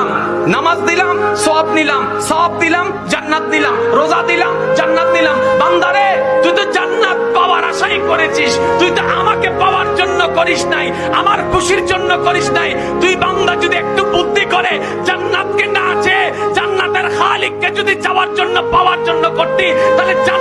দিলাম, নামাজ দিলাম সব নিলাম সব দিলাম, জান্নাত দিলাম রোজা দিলাম, জান্নাত দিলাম বান্দারে, তুই তো জান্নাত পাওয়ার আশাই করেছিস, তুই তো আমাকে পাওয়ার জন্য করিস নাই, আমার খুশির জন্য করিস নাই। তুই বান্দা যদি একটু বুদ্ধি করে জান্নাতকে না আছে জান্নাতের খালিককে যদি যাওয়ার জন্য, পাওয়ার জন্য করতি, তাহলে জান্নাত